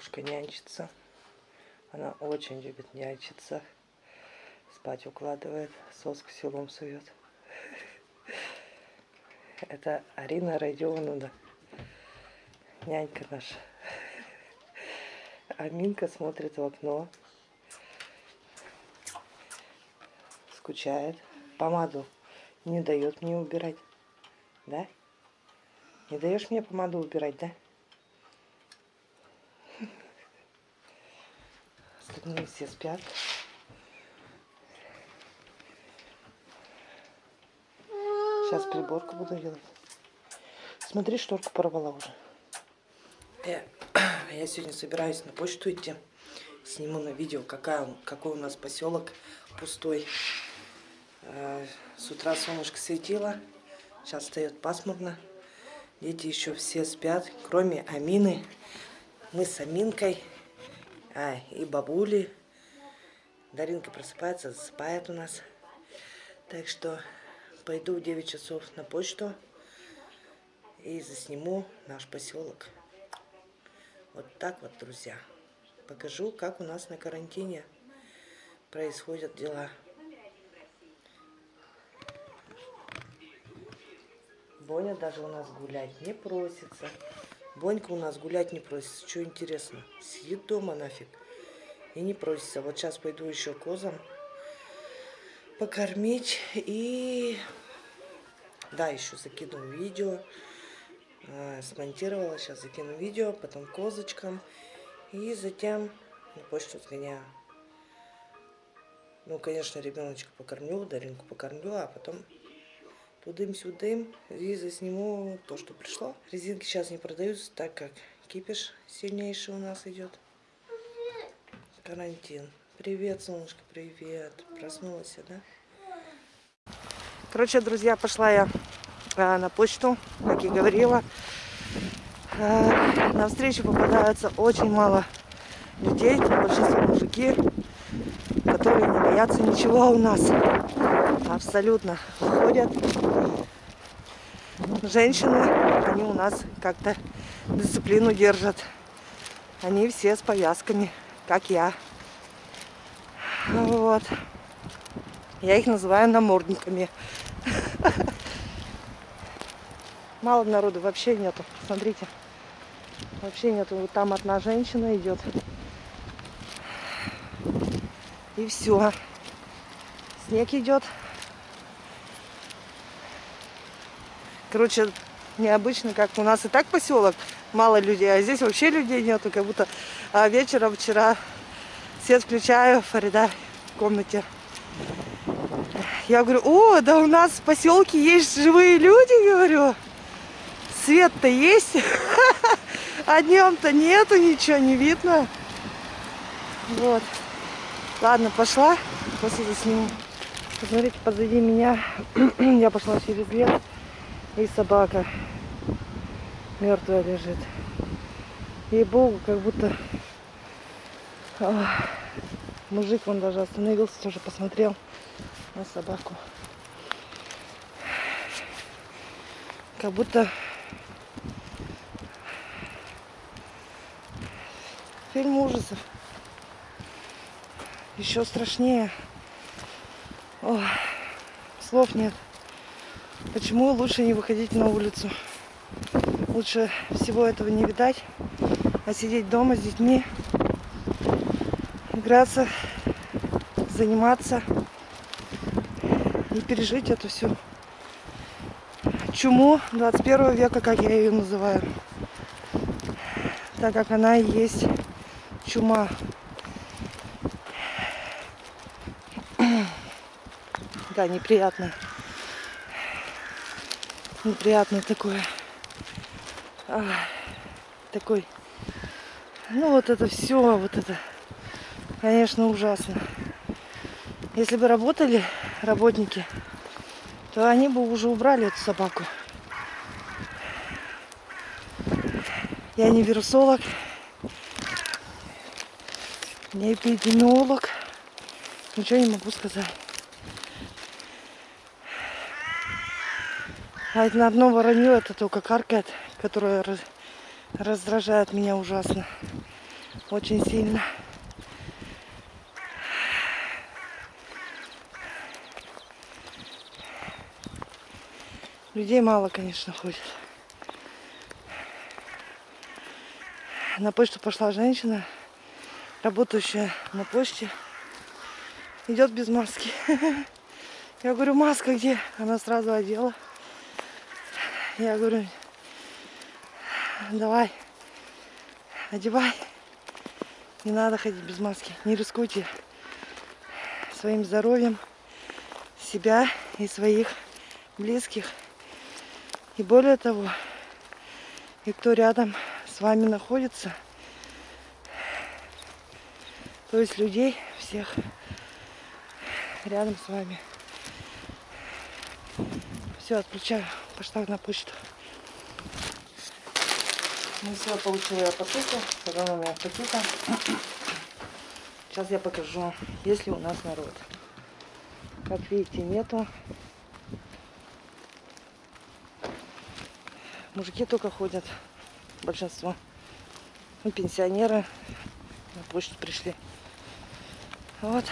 бабушка нянчится. Она очень любит нянчиться. Спать укладывает, соску селом сует. Это Арина Родионовна, нянька наша. Аминка смотрит в окно. Скучает. Помаду не дает мне убирать. Да? Не даешь мне помаду убирать, да? Остальные все спят. Сейчас приборку буду делать. Смотри, шторку порвала уже. Я, я сегодня собираюсь на почту идти. Сниму на видео, какая, какой у нас поселок пустой. Э, с утра солнышко светило. Сейчас встает пасмурно. Дети еще все спят, кроме Амины. Мы с Аминкой а, и бабули. Даринка просыпается, засыпает у нас. Так что пойду в 9 часов на почту и засниму наш поселок. Вот так вот, друзья. Покажу, как у нас на карантине происходят дела. Боня даже у нас гулять не просится. Бонька у нас гулять не просится. Что интересно? Сидит дома нафиг. И не просится. Вот сейчас пойду еще козам покормить. И да, еще закину видео. А, смонтировала. Сейчас закину видео. Потом козочкам. И затем на почту сгоняю. Ну, конечно, ребеночка покормлю, Даринку покормлю, а потом тудым-сюдым и засниму то, что пришло. Резинки сейчас не продаются, так как кипиш сильнейший у нас идет. Карантин. Привет, солнышко, привет. Проснулась, да? Короче, друзья, пошла я а, на почту, как и говорила. А, на встречу попадается очень мало людей, большинство мужики, которые не боятся ничего у нас. Абсолютно выходят. Женщины, они у нас как-то дисциплину держат. Они все с повязками, как я. Вот. Я их называю намордниками. Мало народу вообще нету. Смотрите. Вообще нету. Вот там одна женщина идет. И все. Снег идет. Короче, необычно, как у нас и так поселок, мало людей, а здесь вообще людей нету, как будто а вечером вчера свет включаю, Фарида в комнате. Я говорю, о, да у нас в поселке есть живые люди, говорю. Свет-то есть, а днем-то нету, ничего не видно. Вот. Ладно, пошла, после засниму. Посмотрите, позади меня, я пошла через лес. И собака мертвая лежит. Ей-богу, как будто О, мужик он даже остановился, тоже посмотрел на собаку. Как будто фильм ужасов. Еще страшнее. О, слов нет. Почему лучше не выходить на улицу? Лучше всего этого не видать, а сидеть дома с детьми, играться, заниматься и пережить эту всю чуму 21 века, как я ее называю. Так как она и есть чума. Да, неприятно неприятное такое. А, такой. Ну вот это все, вот это, конечно, ужасно. Если бы работали работники, то они бы уже убрали эту собаку. Я не вирусолог, не эпидемиолог, ничего не могу сказать. А на одно воронье это только каркает, которое раздражает меня ужасно. Очень сильно. Людей мало, конечно, ходит. На почту пошла женщина, работающая на почте. Идет без маски. Я говорю, маска где? Она сразу одела. Я говорю, давай, одевай. Не надо ходить без маски. Не рискуйте своим здоровьем себя и своих близких. И более того, и кто рядом с вами находится, то есть людей всех рядом с вами. Все, отключаю. Пошла на почту. Ну все, получила я посылку. У меня пакета. Сейчас я покажу, есть ли у нас народ. Как видите, нету. Мужики только ходят. Большинство. Ну, пенсионеры на почту пришли. Вот.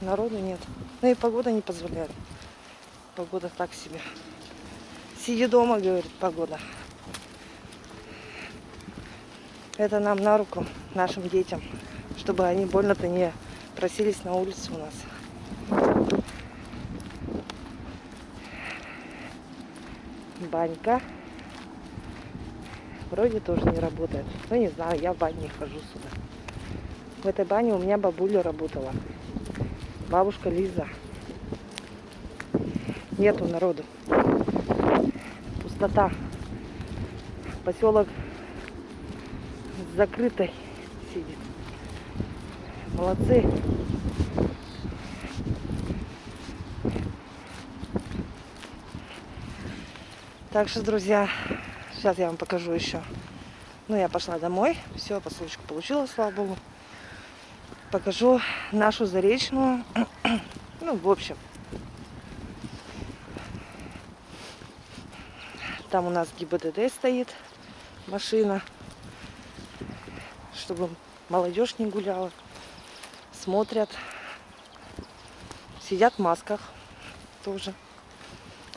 Народу нет. Ну и погода не позволяет. Погода так себе. Сиди дома, говорит погода. Это нам на руку, нашим детям, чтобы они больно-то не просились на улицу у нас. Банька. Вроде тоже не работает. Ну, не знаю, я в бане не хожу сюда. В этой бане у меня бабуля работала. Бабушка Лиза. Нету народу. Пустота. Поселок закрытой сидит. Молодцы. Так что, друзья, сейчас я вам покажу еще. Ну, я пошла домой. Все, посылочку получила, слава богу. Покажу нашу заречную. ну, в общем. Там у нас ГИБДД стоит машина чтобы молодежь не гуляла. Смотрят. Сидят в масках тоже.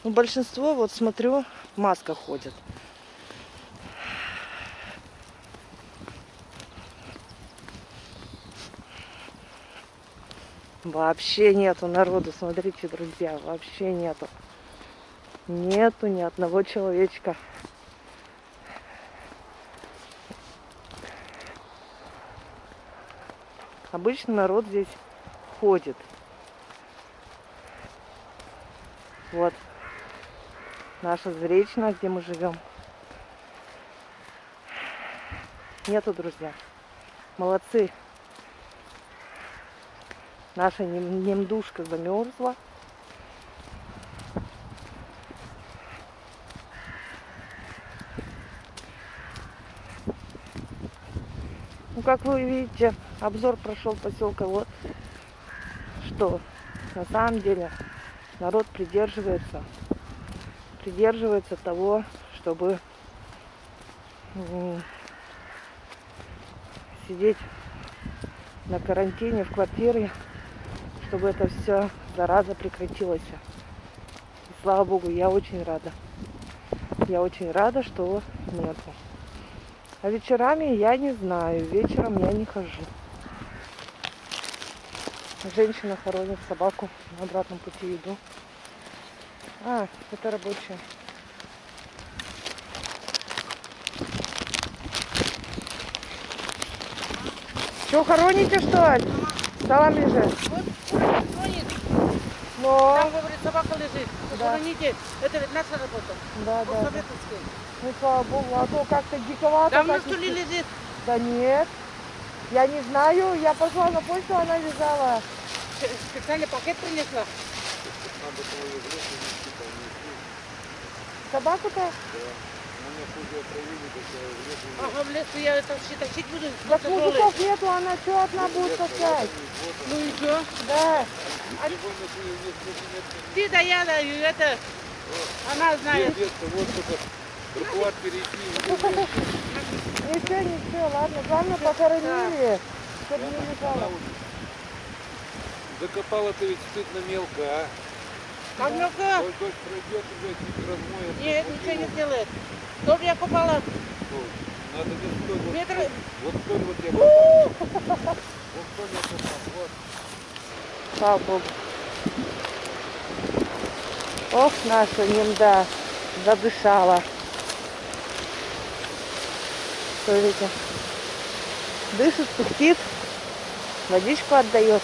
Ну, большинство, вот смотрю, в масках ходят. Вообще нету народу, смотрите, друзья, вообще нету. Нету ни одного человечка. Обычно народ здесь ходит. Вот наша Зречная, где мы живем. Нету, друзья. Молодцы. Наша немдушка замерзла. Как вы видите, обзор прошел поселка. Вот что на самом деле народ придерживается, придерживается того, чтобы сидеть на карантине в квартире, чтобы это все зараза прекратилась. И слава богу, я очень рада. Я очень рада, что нету. А вечерами я не знаю, вечером я не хожу. Женщина хоронит собаку на обратном пути иду. А, это рабочая. Что, хороните, что ли? Салам лежит. Вот. Но... Там, говорит, собака лежит. Да. Это ведь наша работа. Да, да, да. советовская. Ну, слава богу, а то как-то диковато. Там на если- лежит. Да нет. Я не знаю, я пошла на почту, она лежала. Специально пакет принесла. Собаку-то? Ага, в лесу я это все тащить буду. Долларов? мужиков нету, она что одна будет таскать? Ну и что? Да. Ты да я да, и это... Она знает. Детка, вот только тротуар перейти. Ничего ничего, ладно. Главное, похоронили, чтобы не лежало. Закопала-то ведь стыдно мелко, а? А ну-ка. Дождь дождь пройдет, уже не размоет. Нет, ничего не сделает. Тоже я купала Надо столь, вот, метры. вот столь вот я попал. Вот столь я попал, вот. Слава Богу. Ох, наша немда задышала. Смотрите. Дышит, пыхтит, водичку отдает.